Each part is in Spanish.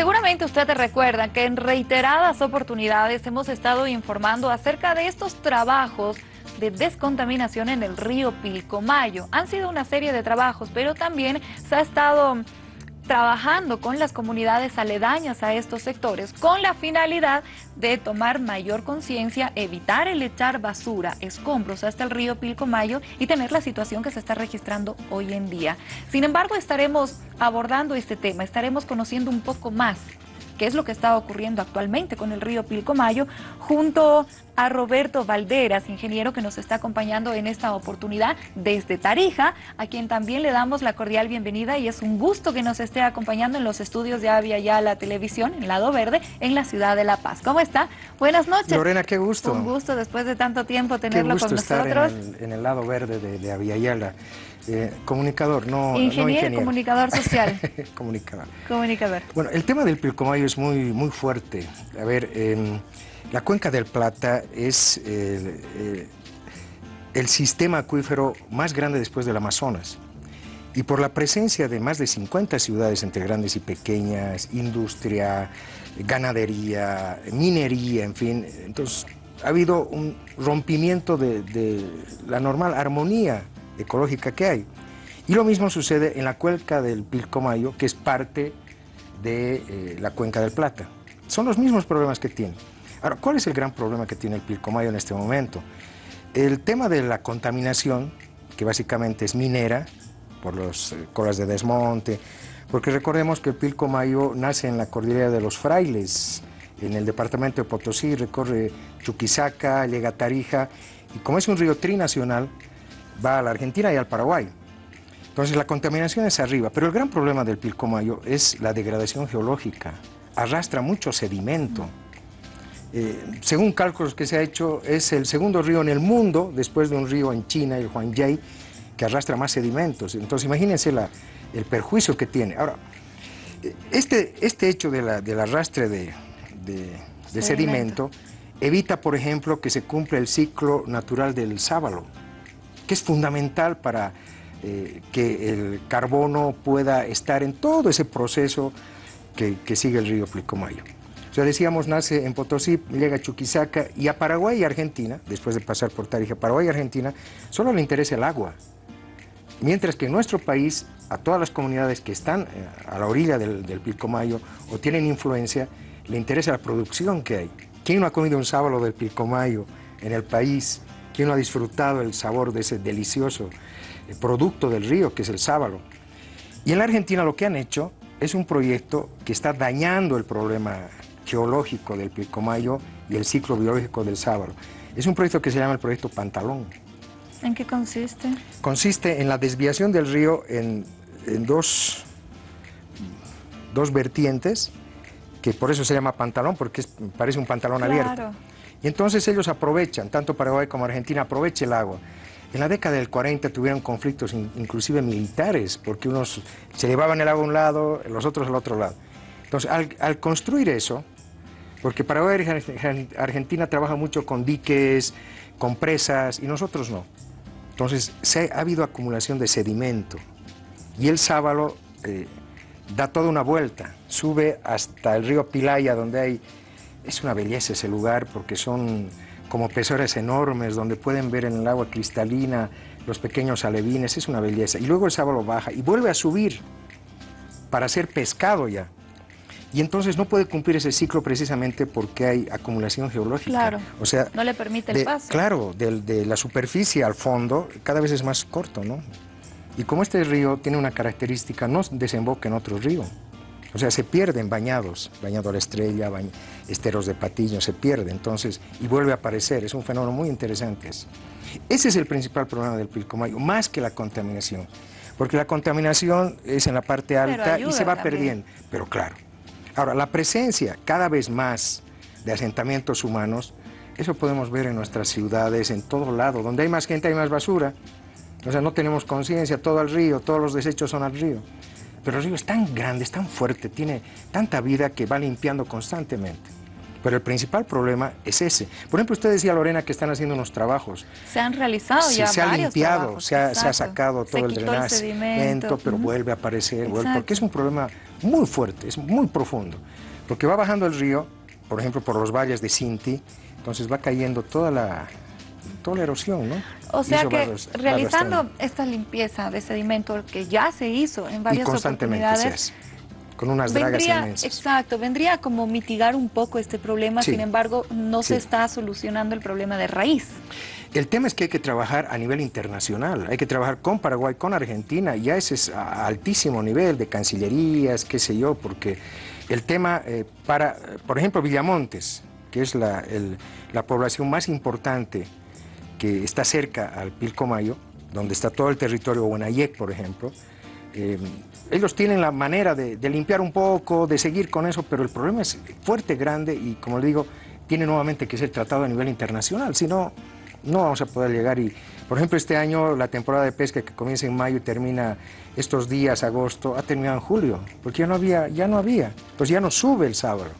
Seguramente usted recuerda que en reiteradas oportunidades hemos estado informando acerca de estos trabajos de descontaminación en el río Pilcomayo. Han sido una serie de trabajos, pero también se ha estado trabajando con las comunidades aledañas a estos sectores con la finalidad de tomar mayor conciencia, evitar el echar basura, escombros hasta el río Pilcomayo y tener la situación que se está registrando hoy en día. Sin embargo, estaremos abordando este tema, estaremos conociendo un poco más qué es lo que está ocurriendo actualmente con el río Pilcomayo, junto a Roberto Valderas, ingeniero que nos está acompañando en esta oportunidad desde Tarija, a quien también le damos la cordial bienvenida y es un gusto que nos esté acompañando en los estudios de Avia Ya la televisión, en Lado Verde, en la ciudad de La Paz. ¿Cómo está? Buenas noches. Lorena, qué gusto. Un gusto después de tanto tiempo tenerlo con nosotros. en el, lado verde de, de. Eh, comunicador, no ingeniero. No ingeniero. comunicador social. comunicador. Comunicador. Bueno, el tema del Pilcomayo es muy, muy fuerte. A ver, la cuenca del Plata es el sistema acuífero más grande después del Amazonas. Y por la presencia de más de 50 ciudades entre grandes y pequeñas, industria, ganadería, minería, en fin, entonces ha habido un rompimiento de, de la normal armonía ecológica que hay. Y lo mismo sucede en la cuenca del Pilcomayo, que es parte de eh, la cuenca del Plata. Son los mismos problemas que tiene. Ahora, ¿cuál es el gran problema que tiene el Pilcomayo en este momento? El tema de la contaminación, que básicamente es minera, por las eh, colas de desmonte, porque recordemos que el Pilcomayo nace en la cordillera de los Frailes, en el departamento de Potosí, recorre Chuquisaca, llega a Tarija, y como es un río trinacional, va a la Argentina y al Paraguay. Entonces la contaminación es arriba, pero el gran problema del Pilcomayo es la degradación geológica. Arrastra mucho sedimento. Eh, según cálculos que se ha hecho, es el segundo río en el mundo, después de un río en China, el Huangyai, que arrastra más sedimentos. Entonces imagínense la, el perjuicio que tiene. Ahora, este, este hecho de la, del arrastre de, de sedimento evita, por ejemplo, que se cumpla el ciclo natural del sábalo que es fundamental para eh, que el carbono pueda estar en todo ese proceso que, sigue el río Plicomayo. O sea, decíamos, nace en Potosí, llega a Chuquisaca y a Paraguay y Argentina, después de pasar por Tarija, Paraguay y Argentina, solo le interesa el agua. Mientras que en nuestro país, a todas las comunidades que están eh, a la orilla del, del Pilcomayo o tienen influencia, le interesa la producción que hay. ¿Quién no ha comido un sábalo del Pilcomayo en el país? ¿Quién no ha disfrutado el sabor de ese delicioso eh, producto del río que es el sábalo? Y en la Argentina lo que han hecho es un proyecto que está dañando el problema geológico del Pilcomayo y el ciclo biológico del sábalo. Es un proyecto que se llama el proyecto Pantalón. ¿En qué consiste? Consiste en la desviación del río en, dos, dos vertientes, que por eso se llama pantalón, porque parece un pantalón abierto. Y entonces ellos aprovechan, tanto Paraguay como Argentina, aprovecha el agua. En la década del 40 tuvieron conflictos inclusive militares, porque unos se llevaban el agua a un lado, los otros al otro lado. Entonces, al, construir eso, porque Paraguay y Argentina trabajan mucho con diques, con presas, y nosotros no. Entonces, se, ha habido acumulación de sedimento, y el sábalo eh, da toda una vuelta, sube hasta el río Pilaya, donde hay es una belleza ese lugar porque son como pezones enormes donde pueden ver en el agua cristalina los pequeños alevines, es una belleza. Y luego el sábalo baja y vuelve a subir para ser pescado ya. Y entonces no puede cumplir ese ciclo precisamente porque hay acumulación geológica. Claro, o sea, no le permite el paso. Claro, de, de la superficie al fondo cada vez es más corto, ¿no? Y como este río tiene una característica, no desemboca en otro río. O sea, se pierden bañados, bañado a la estrella, esteros de patillo, se pierde entonces y vuelve a aparecer. Es un fenómeno muy interesante. Ese es el principal problema del Pilcomayo, más que la contaminación. Porque la contaminación es en la parte alta y se va perdiendo. Pero claro. Ahora, la presencia cada vez más de asentamientos humanos, eso podemos ver en nuestras ciudades, en todo lado. Donde hay más gente hay más basura. O sea, no tenemos conciencia, todo al río, todos los desechos son al río. Pero el río es tan grande, es tan fuerte, tiene tanta vida que va limpiando constantemente. Pero el principal problema es ese. Por ejemplo, usted decía, Lorena, que están haciendo unos trabajos. Se han realizado ya Se ha limpiado, se ha, se ha, sacado todo el drenaje, pero vuelve a aparecer, vuelve, porque es un problema muy fuerte, es muy profundo. Porque va bajando el río, por ejemplo, por los valles de Sinti, entonces va cayendo toda la, toda la erosión, ¿no? O sea que realizando esta limpieza de sedimento que ya se hizo en varias y constantemente oportunidades, con unas dragas inmensas. Exacto, vendría como mitigar un poco este problema, sin embargo, no se está solucionando el problema de raíz. El tema es que hay que trabajar a nivel internacional, hay que trabajar con Paraguay, con Argentina, ya ese es a altísimo nivel de cancillerías, qué sé yo, porque el tema eh, para, por ejemplo, Villamontes, que es la, la población más importante que está cerca al Pilcomayo, donde está todo el territorio Buenayec, por ejemplo, eh, ellos tienen la manera de, limpiar un poco, de seguir con eso, pero el problema es fuerte, grande y, como le digo, tiene nuevamente que ser tratado a nivel internacional, si no, no vamos a poder llegar. Y, por ejemplo, este año la temporada de pesca que comienza en mayo y termina estos días, agosto, ha terminado en julio, porque ya no había, ya no había, pues ya no sube el sábado.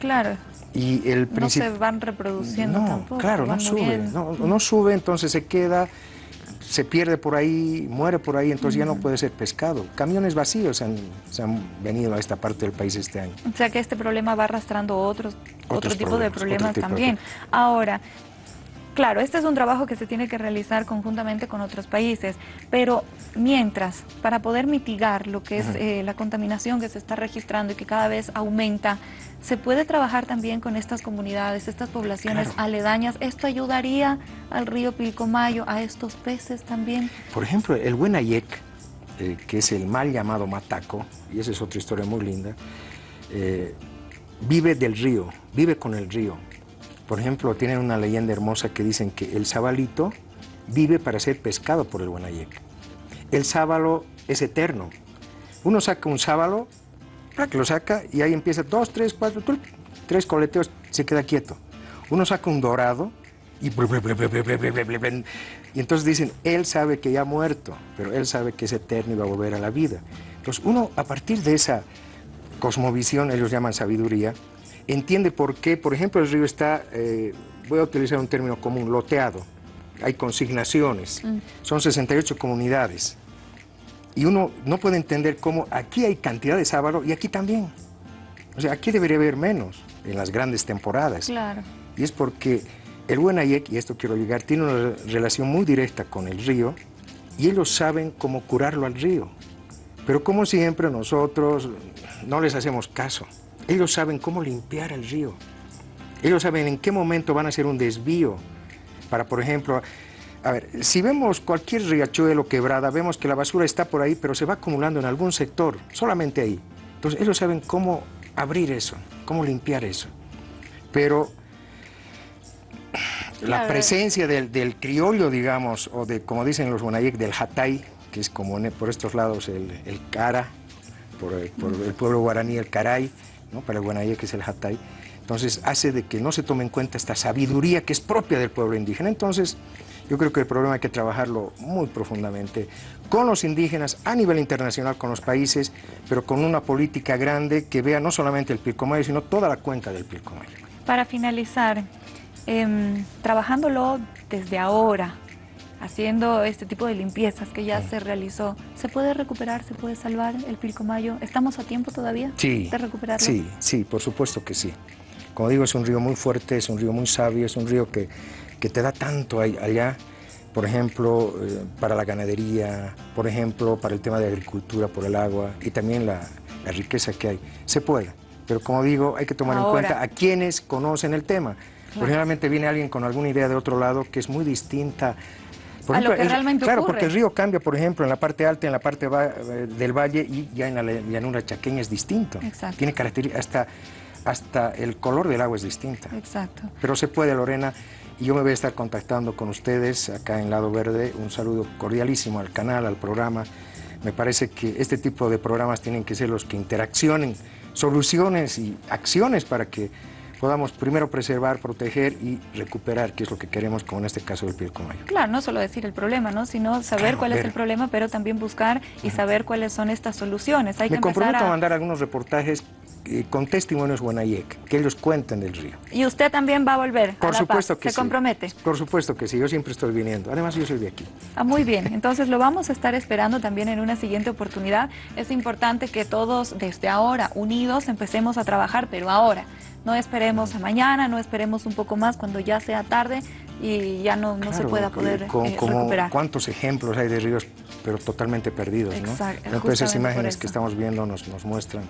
Claro. Y el no se van reproduciendo no, tampoco. Claro, no sube, no, no sube, entonces se queda se pierde por ahí, muere por ahí, entonces ya no puede ser pescado. Camiones vacíos han, se han venido a esta parte del país este año. O sea que este problema va arrastrando otros, otro tipo de problemas también. Ahora, Claro, este es un trabajo que se tiene que realizar conjuntamente con otros países, pero mientras, para poder mitigar lo que es eh, la contaminación que se está registrando y que cada vez aumenta, se puede trabajar también con estas comunidades, estas poblaciones aledañas. ¿Esto ayudaría al río Pilcomayo, a estos peces también? Por ejemplo, el Buenayec, eh, que es el mal llamado mataco, y esa es otra historia muy linda, eh, vive del río, vive con el río. Por ejemplo, tienen una leyenda hermosa que dicen que el sabalito vive para ser pescado por el Buenayec. El sábalo es eterno. Uno saca un sábalo, lo saca y ahí empieza dos, tres, cuatro, tres coleteos, se queda quieto. Uno saca un dorado y, y entonces dicen, él sabe que ya ha muerto, pero él sabe que es eterno y va a volver a la vida. Entonces uno, a partir de esa cosmovisión, ellos llaman sabiduría, entiende por qué, por ejemplo, el río está, eh, voy a utilizar un término común, loteado. Hay consignaciones, mm. son 68 comunidades. Y uno no puede entender cómo aquí hay cantidad de sábalo y aquí también. O sea, aquí debería haber menos en las grandes temporadas. Claro. Y es porque el Buenayek, y esto quiero llegar, tiene una relación muy directa con el río y ellos saben cómo curarlo al río. Pero como siempre nosotros no les hacemos caso. Ellos saben cómo limpiar el río. Ellos saben en qué momento van a hacer un desvío para, por ejemplo, a ver, si vemos cualquier riachuelo quebrada, vemos que la basura está por ahí, pero se va acumulando en algún sector, solamente ahí. Entonces, ellos saben cómo abrir eso, cómo limpiar eso. Pero la presencia del, criollo, digamos, o de, como dicen los guanayek, del hatay, que es como por estos lados el, cara, por, por el pueblo guaraní el caray, para el Guanayé, que es el Hatay. Entonces hace de que no se tome en cuenta esta sabiduría que es propia del pueblo indígena. Entonces yo creo que el problema hay que trabajarlo muy profundamente con los indígenas a nivel internacional, con los países, pero con una política grande que vea no solamente el Pilcomayo, sino toda la cuenca del Pilcomayo. Para finalizar, em, trabajándolo desde ahora, haciendo este tipo de limpiezas que ya se realizó, ¿se puede recuperar, se puede salvar el Pilcomayo? ¿Estamos a tiempo todavía de recuperarlo? Sí, sí, por supuesto que sí. Como digo, es un río muy fuerte, es un río muy sabio, es un río que, que te da tanto allá, por ejemplo, eh, para la ganadería, por ejemplo, para el tema de agricultura, por el agua y también la, la riqueza que hay. Se puede, pero como digo, hay que tomar en cuenta a quienes conocen el tema. generalmente viene alguien con alguna idea de otro lado que es muy distinta a lo que realmente Claro, porque el río cambia, por ejemplo, en la parte alta, en la parte del valle y ya en la llanura chaqueña es distinto. Exacto. Tiene características, hasta, hasta el color del agua es distinto. Exacto. Pero se puede, Lorena, y yo me voy a estar contactando con ustedes acá en Lado Verde. Un saludo cordialísimo al canal, al programa. Me parece que este tipo de programas tienen que ser los que interaccionen soluciones y acciones para que podamos primero preservar, proteger y recuperar, que es lo que queremos como en este caso del Pilcomayo. Claro, no solo decir el problema, ¿no? sino saber cuál es el problema, pero también buscar y saber cuáles son estas soluciones. Hay Me comprometo a... mandar algunos reportajes eh, con testimonios Guanayec, que ellos cuentan del río. ¿Y usted también va a volver Por a La supuesto Paz? que ¿Se sí. compromete? Por supuesto que sí, yo siempre estoy viniendo. Además, yo soy de aquí. Ah, muy bien, entonces lo vamos a estar esperando también en una siguiente oportunidad. Es importante que todos desde ahora, unidos, empecemos a trabajar, pero ahora. No esperemos a mañana, no esperemos un poco más cuando ya sea tarde y ya no, no se pueda poder con- eh, como recuperar. ¿Cuántos ejemplos hay de ríos, pero totalmente perdidos? ¿no? Exacto, Creo que esas imágenes que estamos viendo nos, nos muestran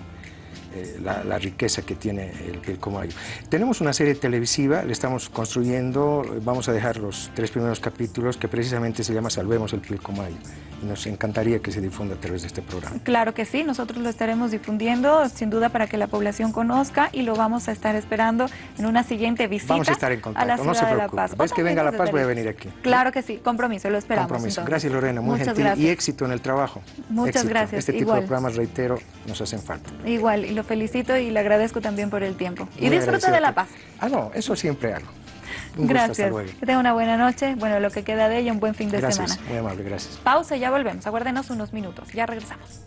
eh, la, la riqueza que tiene el Pilcomayo. Tenemos una serie televisiva, la estamos construyendo, vamos a dejar los tres primeros capítulos que precisamente se llama Salvemos el Pilcomayo. Nos encantaría que se difunda a través de este programa. Claro que sí, nosotros lo estaremos difundiendo sin duda para que la población conozca y lo vamos a estar esperando en una siguiente visita Vamos a estar en a contacto, la no ciudad se de La preocupe. Paz. Ves que venga a La Paz, voy a venir aquí. Claro que sí, compromiso, lo esperamos. Compromiso. entonces. Gracias Lorena, muy Muchas gentil gracias. y éxito en el trabajo. Muchas Éxito. gracias, Este tipo igual. de programas, reitero, nos hacen falta. Igual, y lo felicito y le agradezco también por el tiempo. Y Muy agradecido de La Paz. Ah, no, eso siempre hago. Un gusto, hasta Gracias. Que tenga una buena noche. Bueno, lo que queda de ella, un buen fin de Gracias, semana. muy amable, gracias. Pausa y ya volvemos. Aguárdenos unos minutos. Ya regresamos.